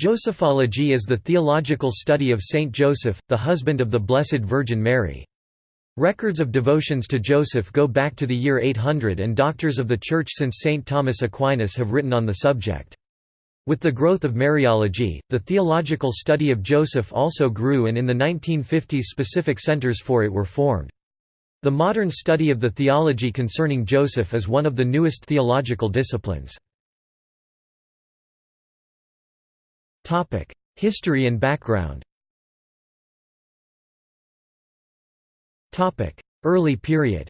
Josephology is the theological study of Saint Joseph, the husband of the Blessed Virgin Mary. Records of devotions to Joseph go back to the year 800 and doctors of the Church since Saint Thomas Aquinas have written on the subject. With the growth of Mariology, the theological study of Joseph also grew and in the 1950s specific centers for it were formed. The modern study of the theology concerning Joseph is one of the newest theological disciplines. History and background Early period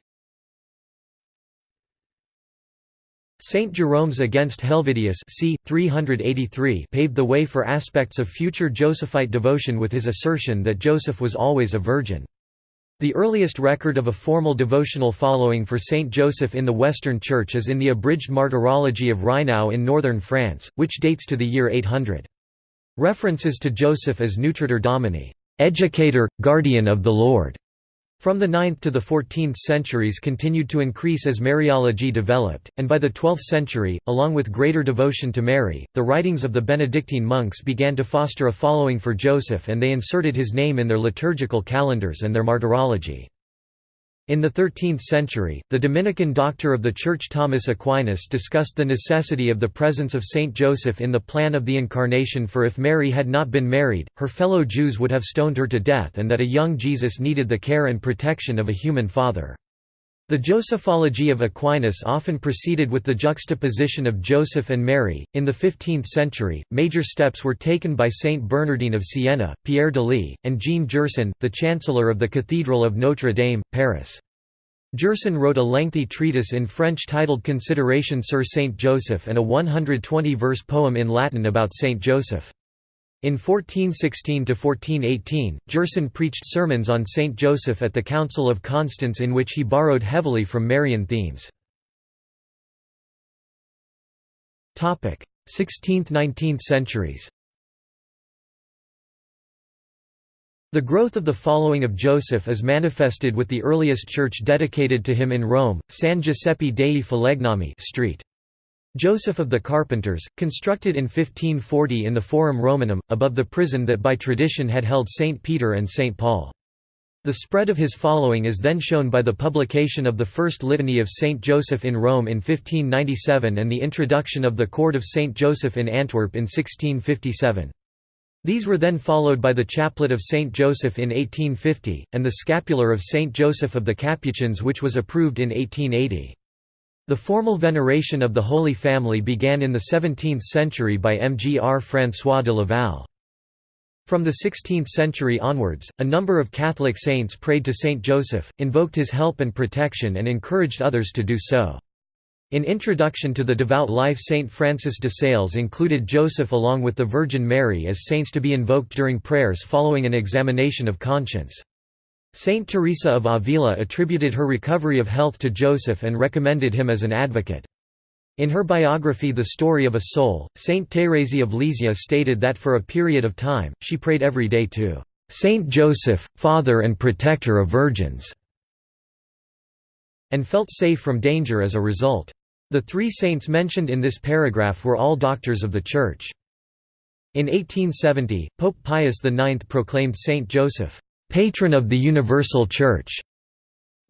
Saint Jerome's Against Helvidius c. 383 paved the way for aspects of future Josephite devotion with his assertion that Joseph was always a virgin. The earliest record of a formal devotional following for Saint Joseph in the Western Church is in the abridged Martyrology of Reinau in northern France, which dates to the year 800. References to Joseph as Nutritor Domini, educator, guardian of the Lord, from the 9th to the 14th centuries continued to increase as Mariology developed, and by the 12th century, along with greater devotion to Mary, the writings of the Benedictine monks began to foster a following for Joseph and they inserted his name in their liturgical calendars and their martyrology. In the 13th century, the Dominican doctor of the Church Thomas Aquinas discussed the necessity of the presence of Saint Joseph in the plan of the Incarnation for if Mary had not been married, her fellow Jews would have stoned her to death and that a young Jesus needed the care and protection of a human father. The Josephology of Aquinas often proceeded with the juxtaposition of Joseph and Mary. In the 15th century, major steps were taken by Saint Bernardine of Siena, Pierre d'Ailly, and Jean Gerson, the chancellor of the Cathedral of Notre Dame, Paris. Gerson wrote a lengthy treatise in French titled Consideration sur Saint Joseph and a 120-verse poem in Latin about Saint Joseph. In 1416–1418, Gerson preached sermons on Saint Joseph at the Council of Constance in which he borrowed heavily from Marian themes. 16th–19th centuries The growth of the following of Joseph is manifested with the earliest church dedicated to him in Rome, San Giuseppe dei Falegnami Street. Joseph of the Carpenters, constructed in 1540 in the Forum Romanum, above the prison that by tradition had held St. Peter and St. Paul. The spread of his following is then shown by the publication of the first litany of St. Joseph in Rome in 1597 and the introduction of the Cord of St. Joseph in Antwerp in 1657. These were then followed by the Chaplet of St. Joseph in 1850, and the Scapular of St. Joseph of the Capuchins which was approved in 1880. The formal veneration of the Holy Family began in the 17th century by Mgr François de Laval. From the 16th century onwards, a number of Catholic saints prayed to Saint Joseph, invoked his help and protection and encouraged others to do so. In Introduction to the Devout Life Saint Francis de Sales included Joseph along with the Virgin Mary as saints to be invoked during prayers following an examination of conscience. Saint Teresa of Avila attributed her recovery of health to Joseph and recommended him as an advocate. In her biography The Story of a Soul, Saint Thérèse of Lisieux stated that for a period of time, she prayed every day to Saint Joseph, Father and Protector of Virgins, and felt safe from danger as a result. The three saints mentioned in this paragraph were all doctors of the Church. In 1870, Pope Pius IX proclaimed Saint Joseph, patron of the Universal Church.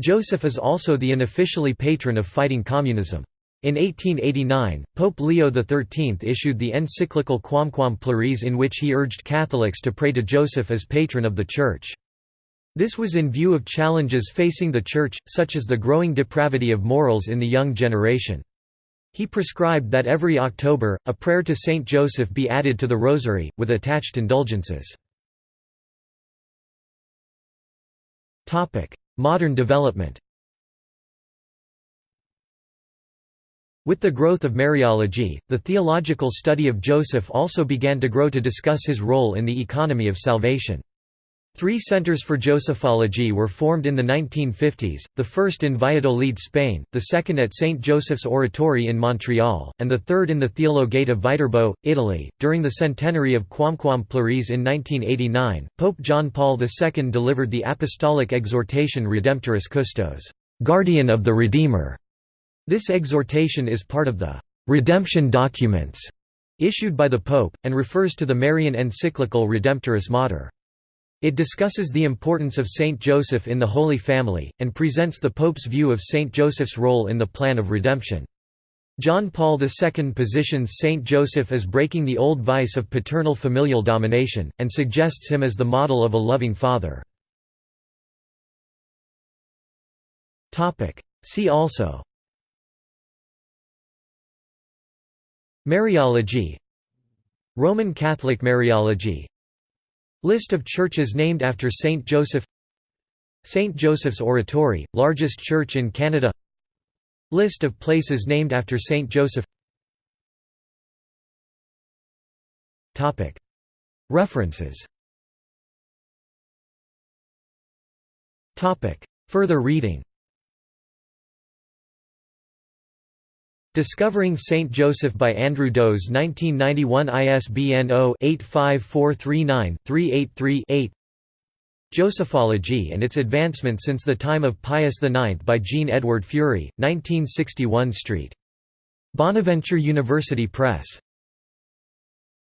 Joseph is also the unofficially patron of fighting communism. In 1889, Pope Leo XIII issued the encyclical Quamquam Plures in which he urged Catholics to pray to Joseph as patron of the Church. This was in view of challenges facing the Church, such as the growing depravity of morals in the young generation. He prescribed that every October, a prayer to Saint Joseph be added to the Rosary, with attached indulgences. Modern development With the growth of Mariology, the theological study of Joseph also began to grow to discuss his role in the economy of salvation. Three centers for Josephology were formed in the 1950s, the first in Valladolid, Spain, the second at St. Joseph's Oratory in Montreal, and the third in the Theologate of Viterbo, Italy. During the centenary of Quamquam Plures in 1989, Pope John Paul II delivered the apostolic exhortation Redemptoris Custos, Guardian of the Redeemer. This exhortation is part of the redemption documents issued by the Pope, and refers to the Marian encyclical Redemptoris Mater. It discusses the importance of Saint Joseph in the Holy Family, and presents the Pope's view of Saint Joseph's role in the plan of redemption. John Paul II positions Saint Joseph as breaking the old vice of paternal familial domination, and suggests him as the model of a loving father. See also Mariology Roman Catholic Mariology List of churches named after Saint Joseph. St. Joseph's Oratory, largest church in Canada. List of places named after Saint Joseph. References. Further reading Discovering Saint Joseph by Andrew Doze 1991 ISBN 0-85439-383-8 Josephology and its advancement since the time of Pius IX by Jean Edward Fury, 1961 St. Bonaventure University Press